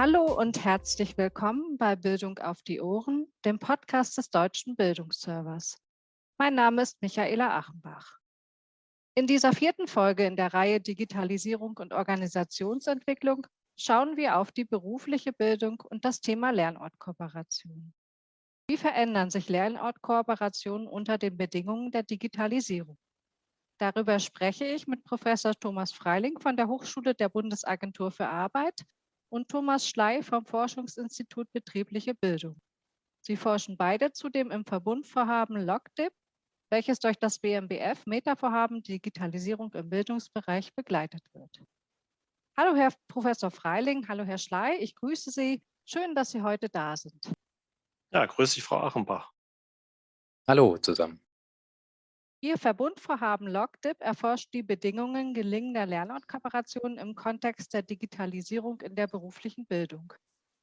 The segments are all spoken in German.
Hallo und herzlich willkommen bei Bildung auf die Ohren, dem Podcast des Deutschen Bildungsservers. Mein Name ist Michaela Achenbach. In dieser vierten Folge in der Reihe Digitalisierung und Organisationsentwicklung schauen wir auf die berufliche Bildung und das Thema Lernortkooperation. Wie verändern sich Lernortkooperationen unter den Bedingungen der Digitalisierung? Darüber spreche ich mit Professor Thomas Freiling von der Hochschule der Bundesagentur für Arbeit und Thomas Schley vom Forschungsinstitut Betriebliche Bildung. Sie forschen beide zudem im Verbundvorhaben LOCDIP, welches durch das BMBF Metavorhaben Digitalisierung im Bildungsbereich begleitet wird. Hallo Herr Professor Freiling, hallo Herr Schley, ich grüße Sie. Schön, dass Sie heute da sind. Ja, grüße dich, Frau Achenbach. Hallo zusammen. Ihr Verbundvorhaben LogDIP erforscht die Bedingungen gelingender Lernortkooperationen im Kontext der Digitalisierung in der beruflichen Bildung.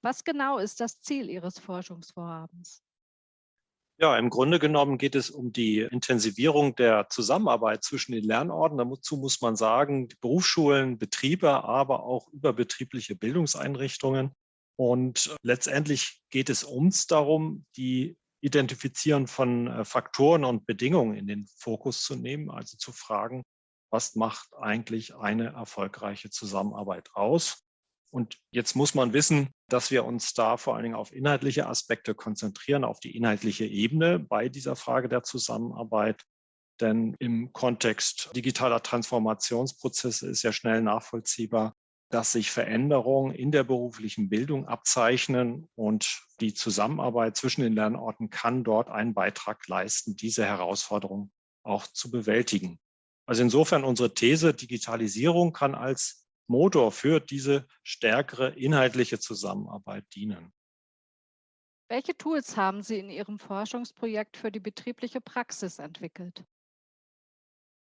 Was genau ist das Ziel Ihres Forschungsvorhabens? Ja, im Grunde genommen geht es um die Intensivierung der Zusammenarbeit zwischen den Lernorten. Dazu muss man sagen, Berufsschulen, Betriebe, aber auch überbetriebliche Bildungseinrichtungen. Und letztendlich geht es uns darum, die Identifizieren von äh, Faktoren und Bedingungen in den Fokus zu nehmen, also zu fragen, was macht eigentlich eine erfolgreiche Zusammenarbeit aus? Und jetzt muss man wissen, dass wir uns da vor allen Dingen auf inhaltliche Aspekte konzentrieren, auf die inhaltliche Ebene bei dieser Frage der Zusammenarbeit. Denn im Kontext digitaler Transformationsprozesse ist ja schnell nachvollziehbar, dass sich Veränderungen in der beruflichen Bildung abzeichnen und die Zusammenarbeit zwischen den Lernorten kann dort einen Beitrag leisten, diese Herausforderung auch zu bewältigen. Also insofern unsere These, Digitalisierung kann als Motor für diese stärkere inhaltliche Zusammenarbeit dienen. Welche Tools haben Sie in Ihrem Forschungsprojekt für die betriebliche Praxis entwickelt?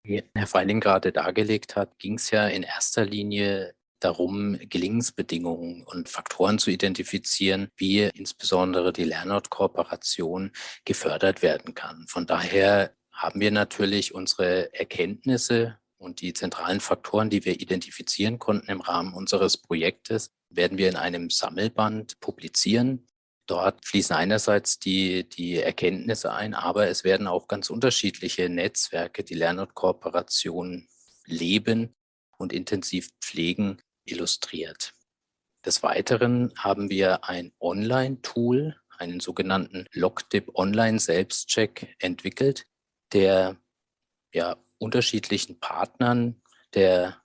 Wie Herr Feiling gerade dargelegt hat, ging es ja in erster Linie darum, Gelingensbedingungen und Faktoren zu identifizieren, wie insbesondere die Lernortkooperation gefördert werden kann. Von daher haben wir natürlich unsere Erkenntnisse und die zentralen Faktoren, die wir identifizieren konnten im Rahmen unseres Projektes, werden wir in einem Sammelband publizieren. Dort fließen einerseits die, die Erkenntnisse ein, aber es werden auch ganz unterschiedliche Netzwerke, die Lernortkooperation leben und intensiv pflegen, illustriert. Des Weiteren haben wir ein Online-Tool, einen sogenannten LogDip Online-Selbstcheck entwickelt, der ja, unterschiedlichen Partnern der,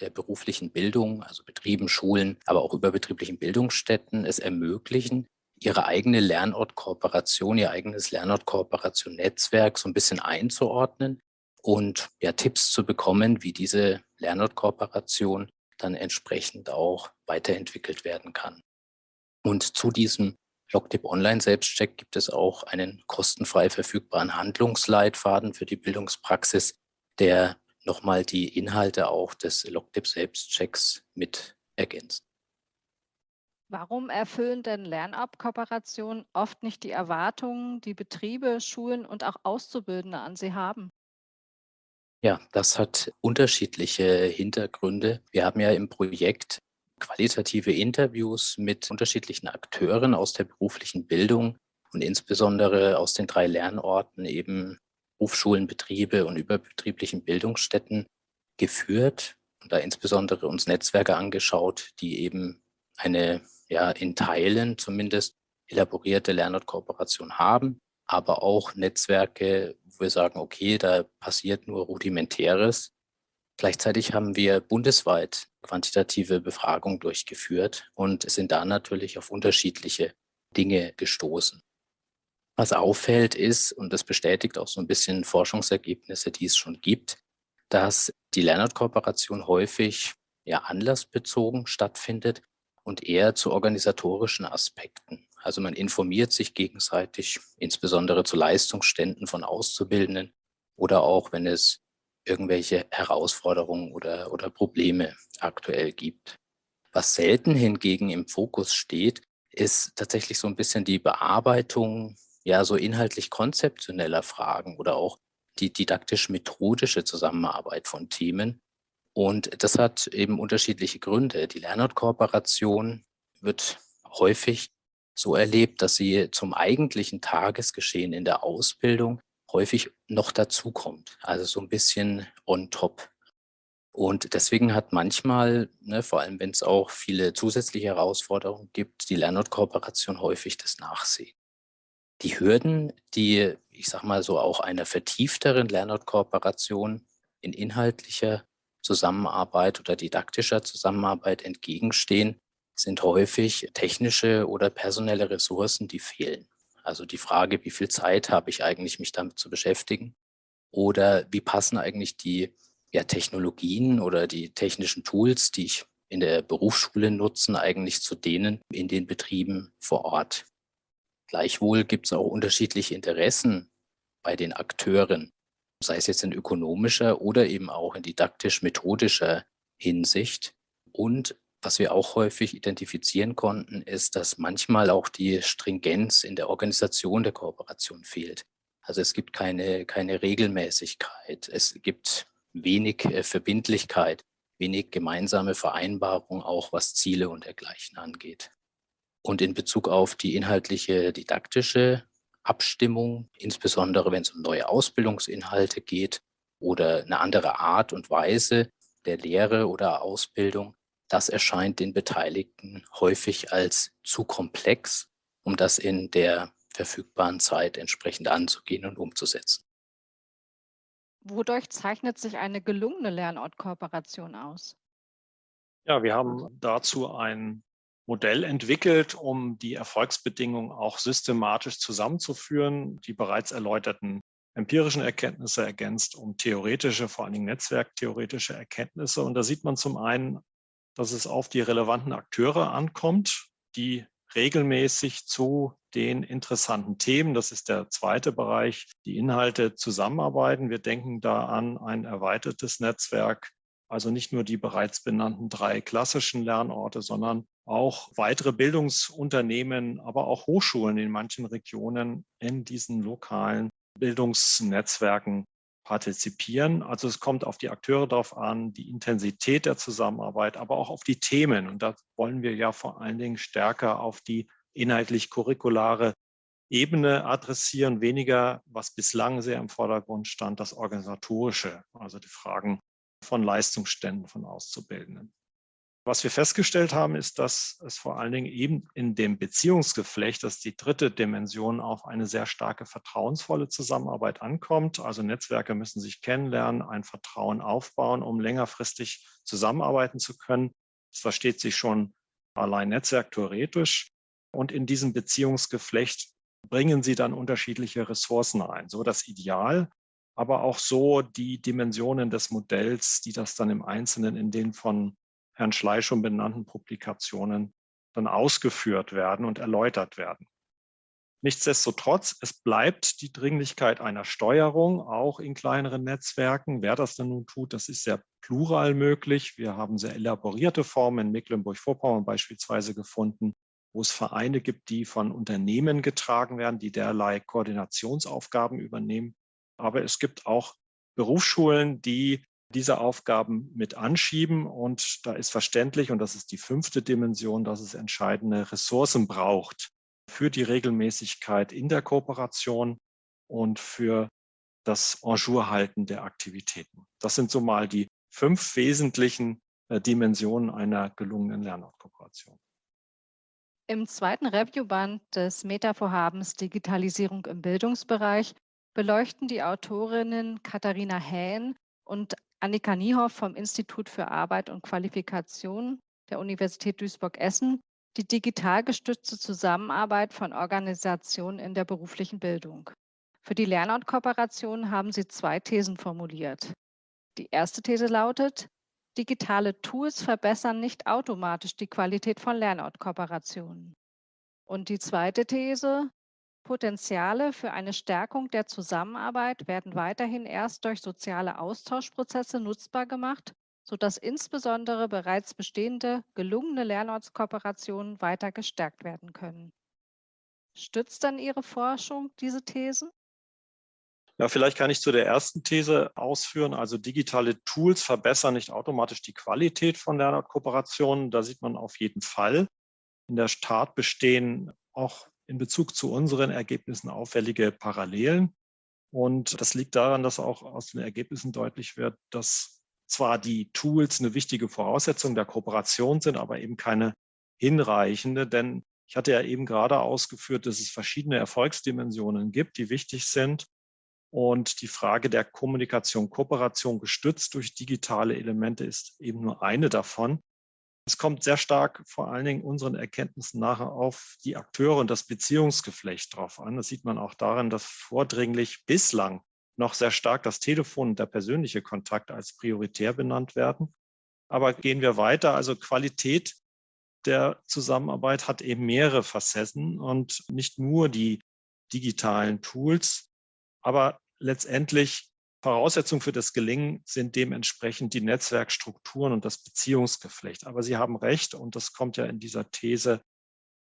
der beruflichen Bildung, also Betrieben, Schulen, aber auch überbetrieblichen Bildungsstätten es ermöglichen, ihre eigene Lernortkooperation, ihr eigenes Lernortkooperation-Netzwerk so ein bisschen einzuordnen und ja, Tipps zu bekommen, wie diese Lernortkooperation dann entsprechend auch weiterentwickelt werden kann. Und zu diesem LogTip Online Selbstcheck gibt es auch einen kostenfrei verfügbaren Handlungsleitfaden für die Bildungspraxis, der nochmal die Inhalte auch des LogTip Selbstchecks mit ergänzt. Warum erfüllen denn Lernabkooperationen oft nicht die Erwartungen, die Betriebe, Schulen und auch Auszubildende an sie haben? Ja, das hat unterschiedliche Hintergründe. Wir haben ja im Projekt qualitative Interviews mit unterschiedlichen Akteuren aus der beruflichen Bildung und insbesondere aus den drei Lernorten eben Berufsschulen, Betriebe und überbetrieblichen Bildungsstätten geführt und da insbesondere uns Netzwerke angeschaut, die eben eine ja in Teilen zumindest elaborierte Lernortkooperation haben, aber auch Netzwerke, wo wir sagen, okay, da passiert nur rudimentäres. Gleichzeitig haben wir bundesweit quantitative Befragungen durchgeführt und sind da natürlich auf unterschiedliche Dinge gestoßen. Was auffällt ist, und das bestätigt auch so ein bisschen Forschungsergebnisse, die es schon gibt, dass die Lernortkooperation häufig ja anlassbezogen stattfindet und eher zu organisatorischen Aspekten. Also man informiert sich gegenseitig, insbesondere zu Leistungsständen von Auszubildenden oder auch, wenn es irgendwelche Herausforderungen oder, oder Probleme aktuell gibt. Was selten hingegen im Fokus steht, ist tatsächlich so ein bisschen die Bearbeitung ja so inhaltlich konzeptioneller Fragen oder auch die didaktisch-methodische Zusammenarbeit von Themen. Und das hat eben unterschiedliche Gründe. Die Lernortkooperation wird häufig so erlebt, dass sie zum eigentlichen Tagesgeschehen in der Ausbildung häufig noch dazukommt. Also so ein bisschen on top. Und deswegen hat manchmal, ne, vor allem wenn es auch viele zusätzliche Herausforderungen gibt, die Lernortkooperation häufig das Nachsehen. Die Hürden, die, ich sag mal so, auch einer vertiefteren Lernortkooperation in inhaltlicher Zusammenarbeit oder didaktischer Zusammenarbeit entgegenstehen, sind häufig technische oder personelle Ressourcen, die fehlen. Also die Frage, wie viel Zeit habe ich eigentlich, mich damit zu beschäftigen? Oder wie passen eigentlich die ja, Technologien oder die technischen Tools, die ich in der Berufsschule nutzen, eigentlich zu denen in den Betrieben vor Ort. Gleichwohl gibt es auch unterschiedliche Interessen bei den Akteuren, sei es jetzt in ökonomischer oder eben auch in didaktisch-methodischer Hinsicht. Und was wir auch häufig identifizieren konnten, ist, dass manchmal auch die Stringenz in der Organisation der Kooperation fehlt. Also es gibt keine, keine Regelmäßigkeit. Es gibt wenig äh, Verbindlichkeit, wenig gemeinsame Vereinbarung, auch was Ziele und dergleichen angeht. Und in Bezug auf die inhaltliche didaktische Abstimmung, insbesondere wenn es um neue Ausbildungsinhalte geht oder eine andere Art und Weise der Lehre oder Ausbildung, das erscheint den Beteiligten häufig als zu komplex, um das in der verfügbaren Zeit entsprechend anzugehen und umzusetzen. Wodurch zeichnet sich eine gelungene Lernortkooperation aus? Ja, wir haben dazu ein Modell entwickelt, um die Erfolgsbedingungen auch systematisch zusammenzuführen, die bereits erläuterten empirischen Erkenntnisse ergänzt um theoretische, vor allen Dingen netzwerktheoretische Erkenntnisse. Und da sieht man zum einen, dass es auf die relevanten Akteure ankommt, die regelmäßig zu den interessanten Themen, das ist der zweite Bereich, die Inhalte zusammenarbeiten. Wir denken da an ein erweitertes Netzwerk, also nicht nur die bereits benannten drei klassischen Lernorte, sondern auch weitere Bildungsunternehmen, aber auch Hochschulen in manchen Regionen in diesen lokalen Bildungsnetzwerken partizipieren. Also es kommt auf die Akteure darauf an, die Intensität der Zusammenarbeit, aber auch auf die Themen. Und da wollen wir ja vor allen Dingen stärker auf die inhaltlich-curriculare Ebene adressieren, weniger, was bislang sehr im Vordergrund stand, das Organisatorische, also die Fragen von Leistungsständen von Auszubildenden. Was wir festgestellt haben, ist, dass es vor allen Dingen eben in dem Beziehungsgeflecht, das ist die dritte Dimension, auf eine sehr starke vertrauensvolle Zusammenarbeit ankommt. Also Netzwerke müssen sich kennenlernen, ein Vertrauen aufbauen, um längerfristig zusammenarbeiten zu können. Das versteht sich schon allein netzwerktheoretisch. Und in diesem Beziehungsgeflecht bringen sie dann unterschiedliche Ressourcen ein. So das Ideal, aber auch so die Dimensionen des Modells, die das dann im Einzelnen in den von Herrn Schley schon benannten Publikationen dann ausgeführt werden und erläutert werden. Nichtsdestotrotz, es bleibt die Dringlichkeit einer Steuerung, auch in kleineren Netzwerken. Wer das denn nun tut, das ist sehr plural möglich. Wir haben sehr elaborierte Formen in Mecklenburg-Vorpommern beispielsweise gefunden, wo es Vereine gibt, die von Unternehmen getragen werden, die derlei Koordinationsaufgaben übernehmen. Aber es gibt auch Berufsschulen, die diese Aufgaben mit anschieben. Und da ist verständlich, und das ist die fünfte Dimension, dass es entscheidende Ressourcen braucht für die Regelmäßigkeit in der Kooperation und für das En der Aktivitäten. Das sind so mal die fünf wesentlichen äh, Dimensionen einer gelungenen Lernortkooperation. Im zweiten Reviewband des Meta-Vorhabens Digitalisierung im Bildungsbereich beleuchten die Autorinnen Katharina Hähn und Annika Niehoff vom Institut für Arbeit und Qualifikation der Universität Duisburg-Essen die digital gestützte Zusammenarbeit von Organisationen in der beruflichen Bildung. Für die Lernortkooperation haben sie zwei Thesen formuliert. Die erste These lautet, digitale Tools verbessern nicht automatisch die Qualität von Lernortkooperationen. Und die zweite These, Potenziale für eine Stärkung der Zusammenarbeit werden weiterhin erst durch soziale Austauschprozesse nutzbar gemacht, sodass insbesondere bereits bestehende gelungene Lernortskooperationen weiter gestärkt werden können. Stützt dann Ihre Forschung diese Thesen? Ja, vielleicht kann ich zu der ersten These ausführen. Also digitale Tools verbessern nicht automatisch die Qualität von Lernortkooperationen. Da sieht man auf jeden Fall, in der Tat bestehen auch in Bezug zu unseren Ergebnissen auffällige Parallelen. Und das liegt daran, dass auch aus den Ergebnissen deutlich wird, dass zwar die Tools eine wichtige Voraussetzung der Kooperation sind, aber eben keine hinreichende, denn ich hatte ja eben gerade ausgeführt, dass es verschiedene Erfolgsdimensionen gibt, die wichtig sind. Und die Frage der Kommunikation, Kooperation gestützt durch digitale Elemente ist eben nur eine davon. Es kommt sehr stark vor allen Dingen unseren Erkenntnissen nachher auf die Akteure und das Beziehungsgeflecht drauf an. Das sieht man auch daran, dass vordringlich bislang noch sehr stark das Telefon und der persönliche Kontakt als prioritär benannt werden. Aber gehen wir weiter, also Qualität der Zusammenarbeit hat eben mehrere Facetten und nicht nur die digitalen Tools, aber letztendlich Voraussetzung für das Gelingen sind dementsprechend die Netzwerkstrukturen und das Beziehungsgeflecht. Aber Sie haben recht, und das kommt ja in dieser These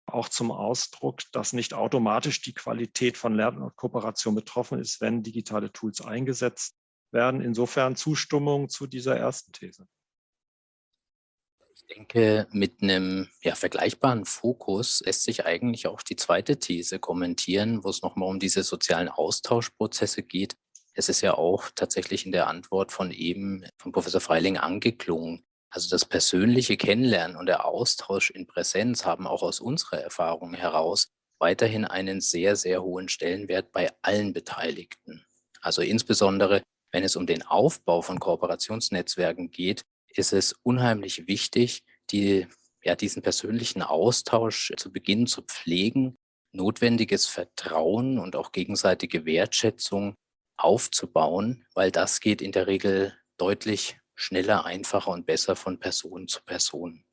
auch zum Ausdruck, dass nicht automatisch die Qualität von Lern- und Kooperation betroffen ist, wenn digitale Tools eingesetzt werden. Insofern Zustimmung zu dieser ersten These. Ich denke, mit einem ja, vergleichbaren Fokus lässt sich eigentlich auch die zweite These kommentieren, wo es nochmal um diese sozialen Austauschprozesse geht, es ist ja auch tatsächlich in der Antwort von eben von Professor Freiling angeklungen. Also das persönliche Kennenlernen und der Austausch in Präsenz haben auch aus unserer Erfahrung heraus weiterhin einen sehr, sehr hohen Stellenwert bei allen Beteiligten. Also insbesondere, wenn es um den Aufbau von Kooperationsnetzwerken geht, ist es unheimlich wichtig, die, ja, diesen persönlichen Austausch zu Beginn zu pflegen, notwendiges Vertrauen und auch gegenseitige Wertschätzung aufzubauen, weil das geht in der Regel deutlich schneller, einfacher und besser von Person zu Person.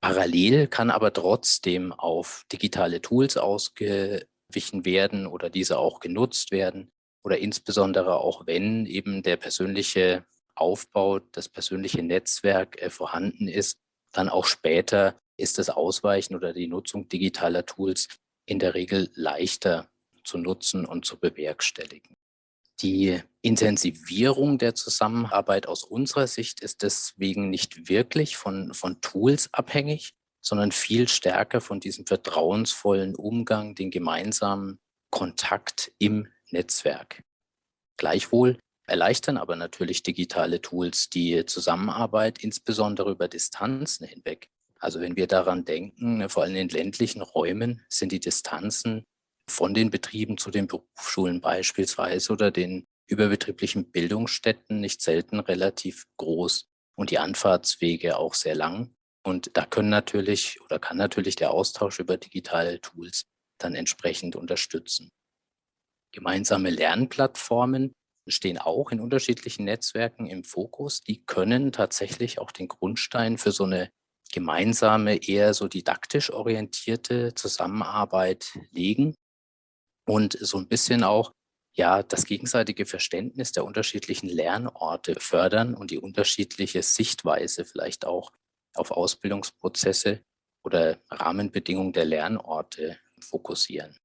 Parallel kann aber trotzdem auf digitale Tools ausgewichen werden oder diese auch genutzt werden oder insbesondere auch wenn eben der persönliche Aufbau, das persönliche Netzwerk äh, vorhanden ist, dann auch später ist das Ausweichen oder die Nutzung digitaler Tools in der Regel leichter zu nutzen und zu bewerkstelligen. Die Intensivierung der Zusammenarbeit aus unserer Sicht ist deswegen nicht wirklich von, von Tools abhängig, sondern viel stärker von diesem vertrauensvollen Umgang, den gemeinsamen Kontakt im Netzwerk. Gleichwohl erleichtern aber natürlich digitale Tools die Zusammenarbeit, insbesondere über Distanzen hinweg. Also wenn wir daran denken, vor allem in ländlichen Räumen sind die Distanzen von den Betrieben zu den Berufsschulen beispielsweise oder den überbetrieblichen Bildungsstätten nicht selten relativ groß und die Anfahrtswege auch sehr lang. Und da können natürlich oder kann natürlich der Austausch über digitale Tools dann entsprechend unterstützen. Gemeinsame Lernplattformen stehen auch in unterschiedlichen Netzwerken im Fokus. Die können tatsächlich auch den Grundstein für so eine gemeinsame, eher so didaktisch orientierte Zusammenarbeit legen und so ein bisschen auch ja das gegenseitige Verständnis der unterschiedlichen Lernorte fördern und die unterschiedliche Sichtweise vielleicht auch auf Ausbildungsprozesse oder Rahmenbedingungen der Lernorte fokussieren.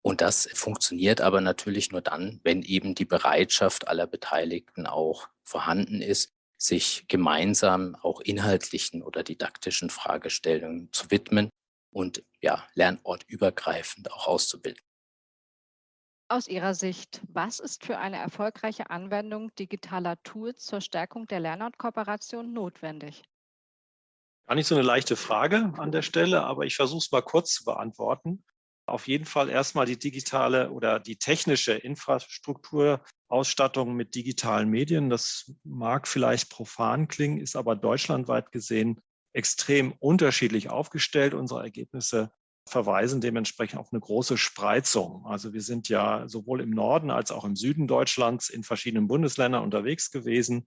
Und das funktioniert aber natürlich nur dann, wenn eben die Bereitschaft aller Beteiligten auch vorhanden ist, sich gemeinsam auch inhaltlichen oder didaktischen Fragestellungen zu widmen und ja, lernortübergreifend auch auszubilden. Aus Ihrer Sicht, was ist für eine erfolgreiche Anwendung digitaler Tools zur Stärkung der Lernortkooperation notwendig? Gar nicht so eine leichte Frage an der Stelle, aber ich versuche es mal kurz zu beantworten. Auf jeden Fall erstmal die digitale oder die technische Infrastrukturausstattung mit digitalen Medien. Das mag vielleicht profan klingen, ist aber deutschlandweit gesehen extrem unterschiedlich aufgestellt. Unsere Ergebnisse verweisen dementsprechend auf eine große Spreizung. Also wir sind ja sowohl im Norden als auch im Süden Deutschlands in verschiedenen Bundesländern unterwegs gewesen.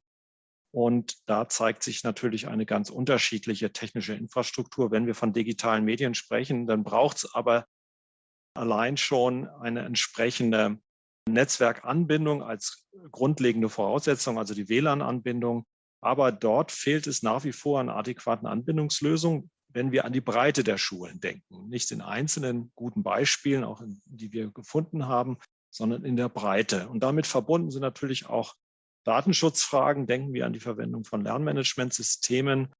Und da zeigt sich natürlich eine ganz unterschiedliche technische Infrastruktur. Wenn wir von digitalen Medien sprechen, dann braucht es aber allein schon eine entsprechende Netzwerkanbindung als grundlegende Voraussetzung, also die WLAN-Anbindung. Aber dort fehlt es nach wie vor an adäquaten Anbindungslösungen wenn wir an die Breite der Schulen denken. Nicht in einzelnen guten Beispielen, auch in, die wir gefunden haben, sondern in der Breite. Und damit verbunden sind natürlich auch Datenschutzfragen. Denken wir an die Verwendung von Lernmanagementsystemen.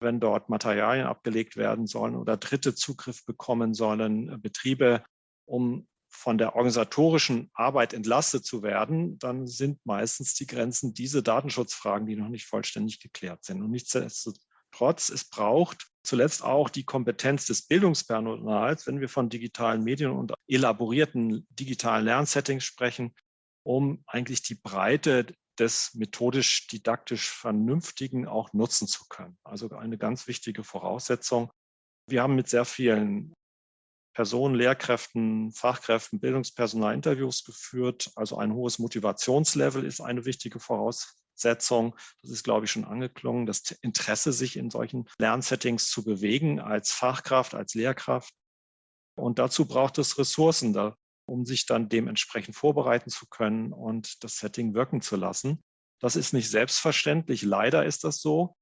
wenn dort Materialien abgelegt werden sollen oder Dritte Zugriff bekommen sollen, äh, Betriebe, um von der organisatorischen Arbeit entlastet zu werden, dann sind meistens die Grenzen diese Datenschutzfragen, die noch nicht vollständig geklärt sind. Und nichtsdestotrotz, es braucht zuletzt auch die Kompetenz des Bildungspersonals, wenn wir von digitalen Medien und elaborierten digitalen Lernsettings sprechen, um eigentlich die Breite des methodisch-didaktisch Vernünftigen auch nutzen zu können. Also eine ganz wichtige Voraussetzung. Wir haben mit sehr vielen Personen, Lehrkräften, Fachkräften, Bildungspersonal Interviews geführt. Also ein hohes Motivationslevel ist eine wichtige Voraussetzung. Das ist, glaube ich, schon angeklungen. Das Interesse, sich in solchen Lernsettings zu bewegen als Fachkraft, als Lehrkraft. Und dazu braucht es Ressourcen, um sich dann dementsprechend vorbereiten zu können und das Setting wirken zu lassen. Das ist nicht selbstverständlich. Leider ist das so.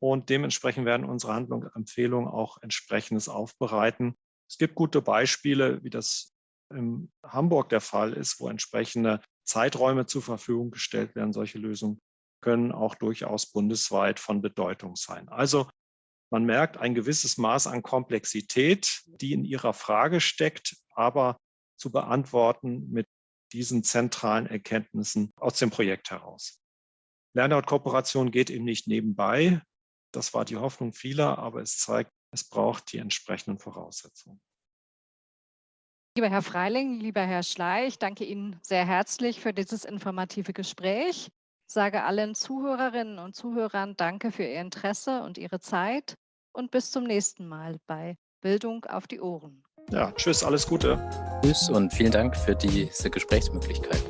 Und dementsprechend werden unsere Handlungsempfehlungen auch entsprechendes aufbereiten. Es gibt gute Beispiele, wie das in Hamburg der Fall ist, wo entsprechende Zeiträume zur Verfügung gestellt werden. Solche Lösungen können auch durchaus bundesweit von Bedeutung sein. Also man merkt ein gewisses Maß an Komplexität, die in Ihrer Frage steckt, aber zu beantworten mit diesen zentralen Erkenntnissen aus dem Projekt heraus. Lernout-Kooperation geht eben nicht nebenbei. Das war die Hoffnung vieler, aber es zeigt, es braucht die entsprechenden Voraussetzungen. Lieber Herr Freiling, lieber Herr Schleich, danke Ihnen sehr herzlich für dieses informative Gespräch. Sage allen Zuhörerinnen und Zuhörern Danke für Ihr Interesse und Ihre Zeit und bis zum nächsten Mal bei Bildung auf die Ohren. Ja, tschüss, alles Gute. Tschüss und vielen Dank für diese Gesprächsmöglichkeit.